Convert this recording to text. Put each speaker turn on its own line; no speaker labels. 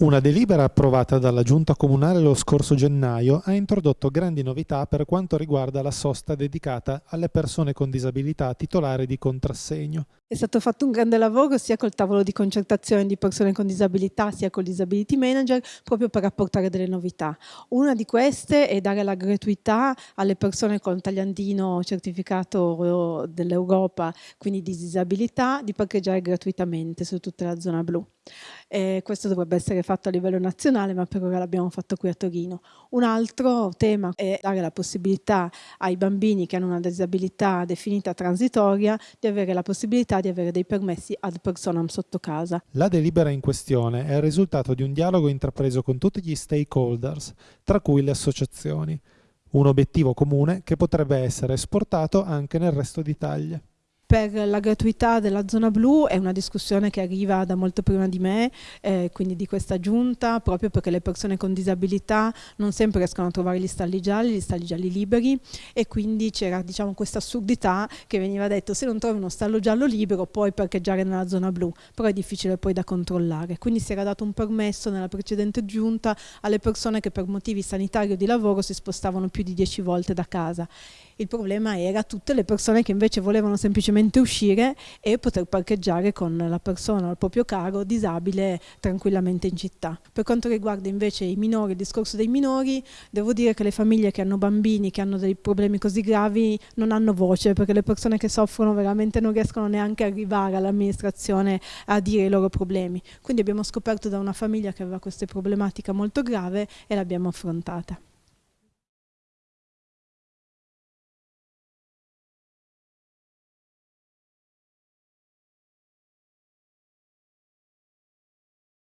Una delibera approvata dalla Giunta Comunale lo scorso gennaio ha introdotto grandi novità per quanto riguarda la sosta dedicata alle persone con disabilità titolari di contrassegno.
È stato fatto un grande lavoro sia col tavolo di concertazione di persone con disabilità sia col disability manager proprio per apportare delle novità. Una di queste è dare la gratuità alle persone con tagliandino certificato dell'Europa, quindi di disabilità, di parcheggiare gratuitamente su tutta la zona blu. Eh, questo dovrebbe essere fatto a livello nazionale, ma per ora l'abbiamo fatto qui a Torino. Un altro tema è dare la possibilità ai bambini che hanno una disabilità definita transitoria di avere la possibilità di avere dei permessi ad personam sotto casa.
La delibera in questione è il risultato di un dialogo intrapreso con tutti gli stakeholders, tra cui le associazioni. Un obiettivo comune che potrebbe essere esportato anche nel resto d'Italia
per la gratuità della zona blu è una discussione che arriva da molto prima di me, eh, quindi di questa giunta, proprio perché le persone con disabilità non sempre riescono a trovare gli stalli gialli, gli stalli gialli liberi e quindi c'era diciamo, questa assurdità che veniva detto se non trovi uno stallo giallo libero puoi parcheggiare nella zona blu, però è difficile poi da controllare. Quindi si era dato un permesso nella precedente giunta alle persone che per motivi sanitari o di lavoro si spostavano più di 10 volte da casa. Il problema era tutte le persone che invece volevano semplicemente uscire e poter parcheggiare con la persona o il proprio caro disabile tranquillamente in città. Per quanto riguarda invece i minori, il discorso dei minori, devo dire che le famiglie che hanno bambini, che hanno dei problemi così gravi, non hanno voce, perché le persone che soffrono veramente non riescono neanche a arrivare all'amministrazione a dire i loro problemi. Quindi abbiamo scoperto da una famiglia che aveva questa problematica molto grave e l'abbiamo affrontata.